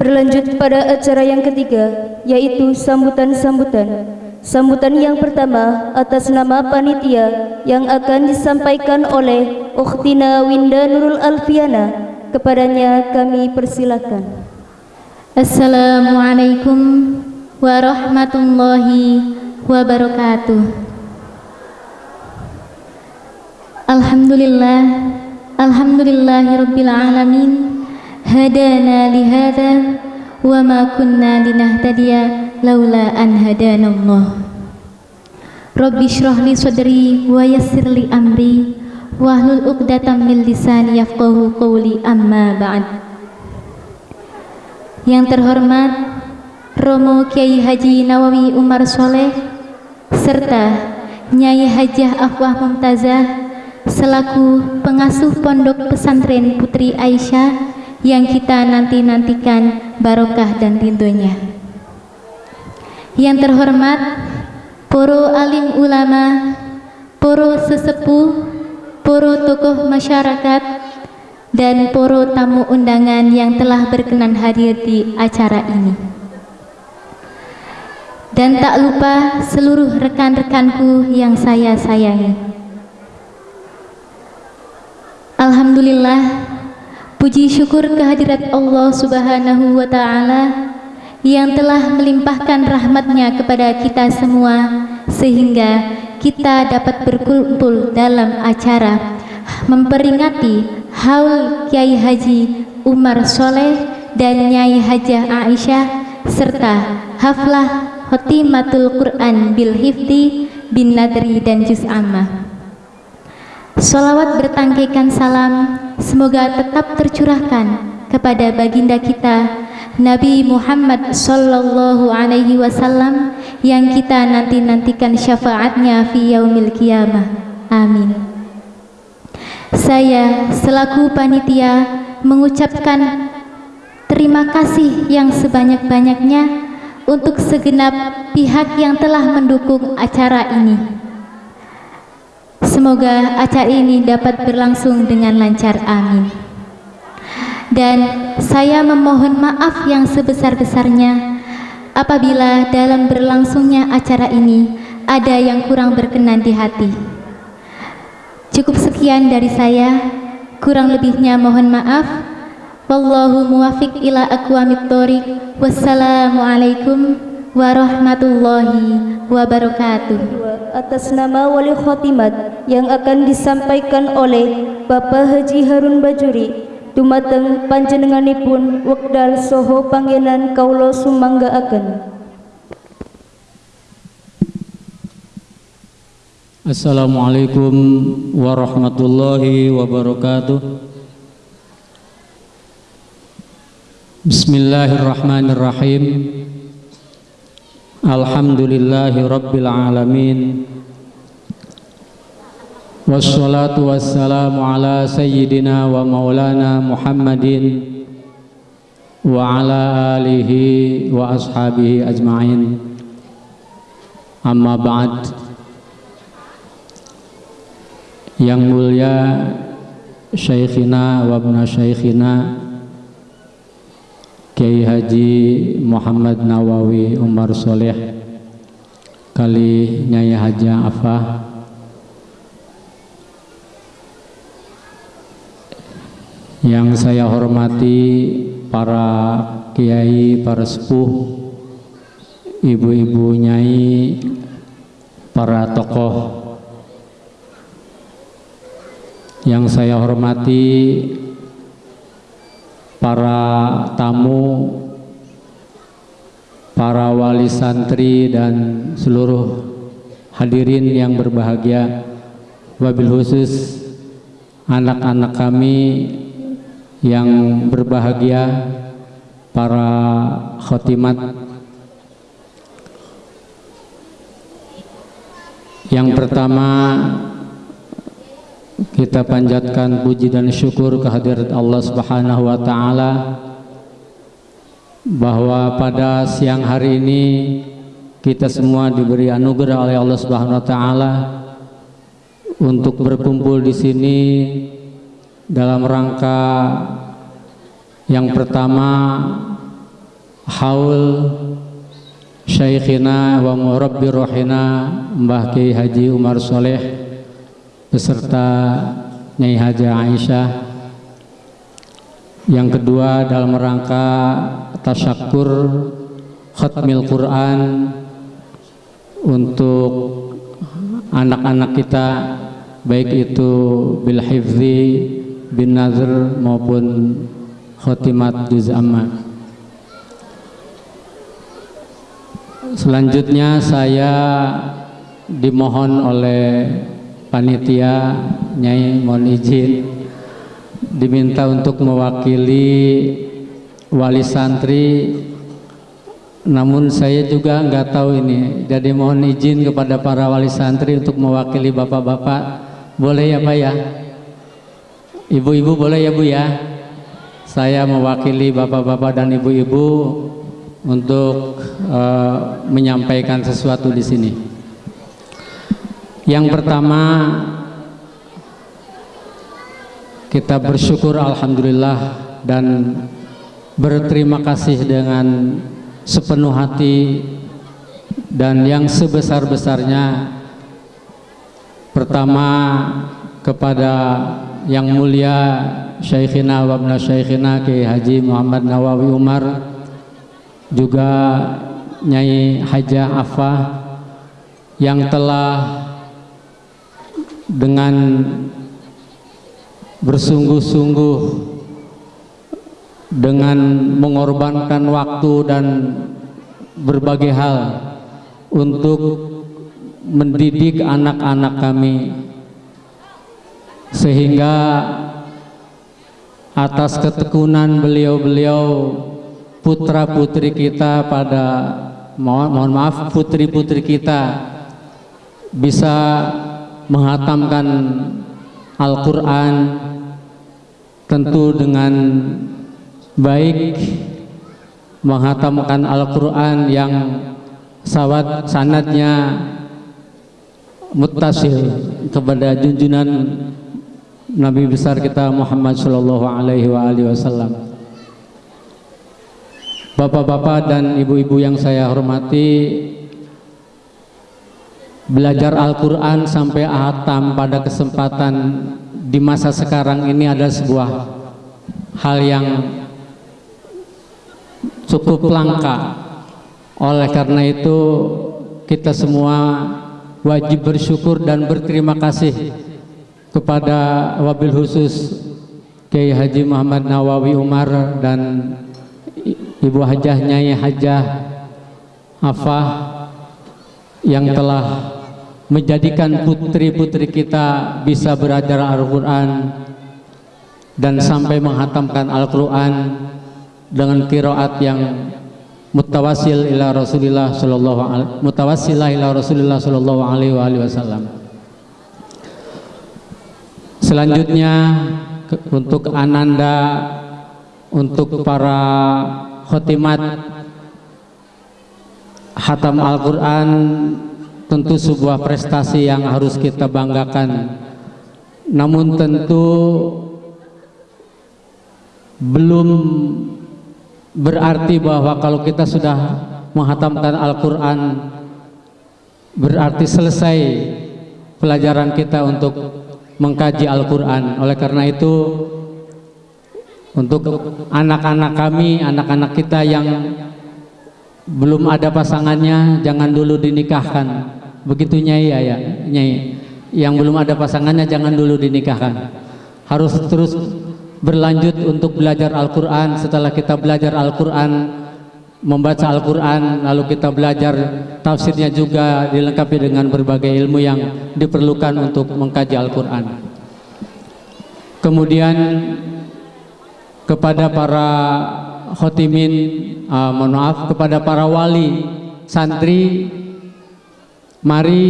Berlanjut pada acara yang ketiga, yaitu sambutan-sambutan. Sambutan yang pertama atas nama panitia yang akan disampaikan oleh Ukhtina Winda Nurul Alfiana. Kepadanya kami persilakan. Assalamualaikum warahmatullahi wabarakatuh. Alhamdulillah, alhamdulillahirabbil alamin. Hadana li hadza wa ma kunna linahtadiya laula an hadanallah. Rabbi shrah li sadri wa yassir li amri wahlul 'uqdatam min lisani yafqahu qawli amma ba'd. Yang terhormat Romo Kiai Haji Nawawi Umar Soleh serta Nyai Hajah Afwah Mumtazah selaku pengasuh Pondok Pesantren Putri Aisyah yang kita nanti-nantikan barokah dan rindunya. Yang terhormat Poro alim ulama, poro sesepuh, poro tokoh masyarakat, dan poro tamu undangan yang telah berkenan hadir di acara ini. Dan tak lupa seluruh rekan-rekanku yang saya sayangi. Alhamdulillah, puji syukur kehadirat Allah Subhanahu wa Ta'ala yang telah melimpahkan rahmatnya kepada kita semua sehingga kita dapat berkumpul dalam acara memperingati haul Kiai Haji Umar Soleh dan Nyai Hajah Aisyah serta haflah Khotimatul Quran bil Hifdi bin Nadri dan Juz Ammah. Salawat bertangkikan salam semoga tetap tercurahkan kepada baginda kita Nabi Muhammad sallallahu alaihi wasallam yang kita nanti-nantikan syafaatnya fi yaumil qiyamah. Amin. Saya selaku panitia mengucapkan terima kasih yang sebanyak-banyaknya untuk segenap pihak yang telah mendukung acara ini. Semoga acara ini dapat berlangsung dengan lancar. Amin dan saya memohon maaf yang sebesar-besarnya apabila dalam berlangsungnya acara ini ada yang kurang berkenan di hati. Cukup sekian dari saya, kurang lebihnya mohon maaf. Wallahu muwafiq ila aqwamit thoriq. Wassalamualaikum warahmatullahi wabarakatuh. Atas nama Wali Khotimat yang akan disampaikan oleh Bapak Haji Harun Bajuri dumateng panjenenganipun wekdal soho panggenan kaulo sumanggaaken Assalamualaikum warahmatullahi wabarakatuh. Bismillahirrahmanirrahim Alhamdulillahi rabbil alamin. Wassalatu wassalamu ala sayyidina wa maulana Muhammadin wa ala alihi wa ashabihi ajma'in. Amma ba'd. Yang mulia Syekhina wa abna Syekhina Kiai Haji Muhammad Nawawi Umar Soleh Kali Nyai Haji Afah Yang saya hormati para kiai, para sepuh, ibu-ibu nyai, para tokoh. Yang saya hormati para tamu, para wali santri dan seluruh hadirin yang berbahagia. Wabil khusus anak-anak kami yang berbahagia para khotimat yang pertama kita panjatkan puji dan syukur kehadirat Allah Subhanahu wa taala bahwa pada siang hari ini kita semua diberi anugerah oleh Allah Subhanahu wa taala untuk berkumpul di sini dalam rangka yang pertama haul Syekhina wa murabbi rohina Mbah Kiai Haji Umar Soleh beserta Nyai Haji Aisyah. Yang kedua dalam rangka tasyakur khatmil Quran untuk anak-anak kita baik itu bil hifzi bin nazr maupun khotimat juz amma selanjutnya saya dimohon oleh panitia Nyai mohon izin diminta untuk mewakili wali santri. Namun saya juga nggak tahu ini. Jadi mohon izin kepada para wali santri untuk mewakili bapak-bapak. Boleh ya pak ya? Ibu-ibu boleh ya bu ya? Saya mewakili bapak-bapak dan ibu-ibu untuk uh, menyampaikan sesuatu di sini yang pertama kita bersyukur Alhamdulillah dan berterima kasih dengan sepenuh hati dan yang sebesar-besarnya. Pertama kepada yang mulia Syekhina wa ibna Syekhina Ki Haji Muhammad Nawawi Umar juga Nyai Hajah Afah yang telah dengan bersungguh-sungguh dengan mengorbankan waktu dan berbagai hal untuk mendidik anak-anak kami sehingga atas ketekunan beliau-beliau putra-putri kita pada mohon, mohon maaf putri-putri kita bisa menghatamkan Al-Quran tentu dengan baik menghatamkan Al-Quran yang sawat sanatnya mutasil kepada junjunan Nabi besar kita Muhammad Shallallahu Alaihi Wasallam. Bapak-bapak dan ibu-ibu yang saya hormati, belajar Al-Quran sampai hatam pada kesempatan di masa sekarang ini adalah sebuah hal yang cukup langka. Oleh karena itu kita semua wajib bersyukur dan berterima kasih kepada wabil khusus Kiai Haji Muhammad Nawawi Umar dan Ibu Hajah Nyai Hajah Afah yang telah menjadikan putri-putri kita bisa belajar Al-Quran dan sampai menghatamkan Al-Quran dengan kiroat yang mutawasil ila Rasulillah sallallahu alaihi mutawassilah ila Rasulillah sallallahu alaihi wasallam. Selanjutnya untuk Ananda untuk para khotimat hatam Al-Qur'an tentu sebuah prestasi yang harus kita banggakan. Namun tentu belum berarti bahwa kalau kita sudah menghatamkan Al-Quran berarti selesai pelajaran kita untuk mengkaji Al-Quran oleh karena itu untuk anak-anak kami, anak-anak kita yang belum ada pasangannya jangan dulu dinikahkan begitu nyai ya nyai yang belum ada pasangannya jangan dulu dinikahkan. Harus terus berlanjut untuk belajar Al-Quran. Setelah kita belajar Al-Quran membaca Al-Quran lalu kita belajar tafsirnya juga dilengkapi dengan berbagai ilmu yang diperlukan untuk mengkaji Al-Quran. Kemudian kepada para khotimin uh, mohon maaf kepada para wali santri mari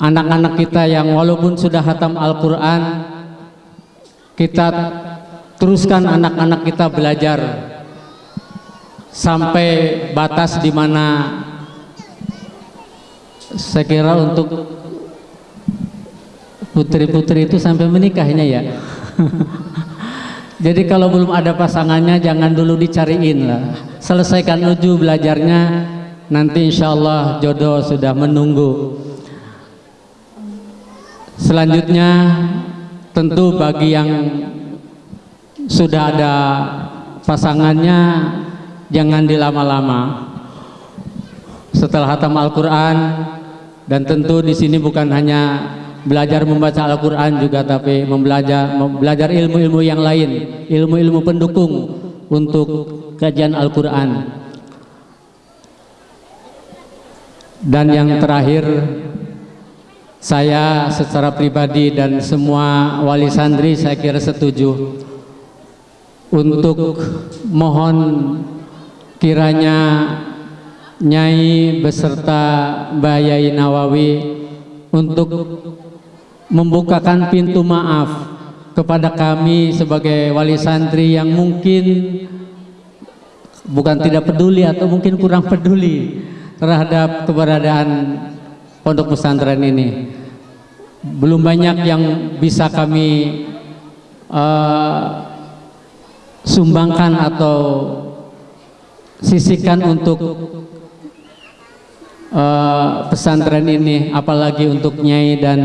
anak-anak kita yang walaupun sudah hatam Al-Quran kita teruskan anak-anak kita belajar sampai batas di mana saya kira untuk putri-putri itu sampai menikahnya ya Jadi kalau belum ada pasangannya jangan dulu dicariin lah. Selesaikan uju belajarnya, nanti insya Allah jodoh sudah menunggu. Selanjutnya tentu bagi yang sudah ada pasangannya jangan dilama-lama. Setelah hatam Al-Quran dan tentu di sini bukan hanya belajar membaca Al-Quran juga tapi membelajar belajar ilmu-ilmu yang lain ilmu-ilmu pendukung untuk kajian Al-Quran dan yang terakhir saya secara pribadi dan semua wali santri saya kira setuju. Untuk mohon kiranya Nyai beserta Mbah Yai Nawawi untuk membukakan pintu maaf kepada kami sebagai wali santri yang mungkin bukan tidak peduli atau mungkin kurang peduli terhadap keberadaan pondok pesantren ini. Belum banyak yang bisa kami uh, sumbangkan atau sisihkan untuk uh, pesantren ini apalagi untuk nyai dan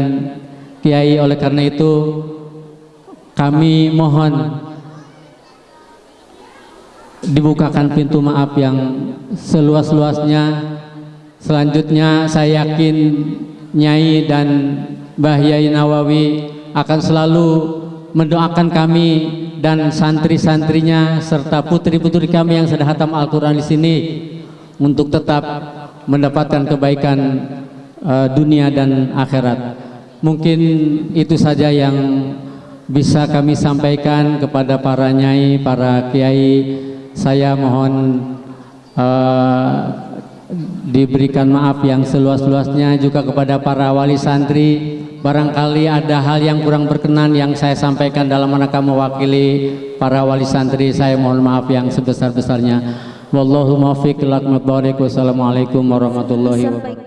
kiai. Oleh karena itu kami mohon dibukakan pintu maaf yang seluas-luasnya selanjutnya saya yakin nyai dan Mbah Yai Nawawi akan selalu mendoakan kami dan santri-santrinya serta putri-putri kami yang sudah hatam Al-Quran di sini untuk tetap mendapatkan kebaikan uh, dunia dan akhirat. Mungkin itu saja yang bisa kami sampaikan kepada para nyai, para kiai. Saya mohon uh, diberikan maaf yang seluas-luasnya juga kepada para wali santri. Barangkali ada hal yang kurang berkenan yang saya sampaikan dalam rangka mewakili para wali santri. Saya mohon maaf yang sebesar-besarnya. Wallahu muwaffiq Wassalamualaikum warahmatullahi wabarakatuh.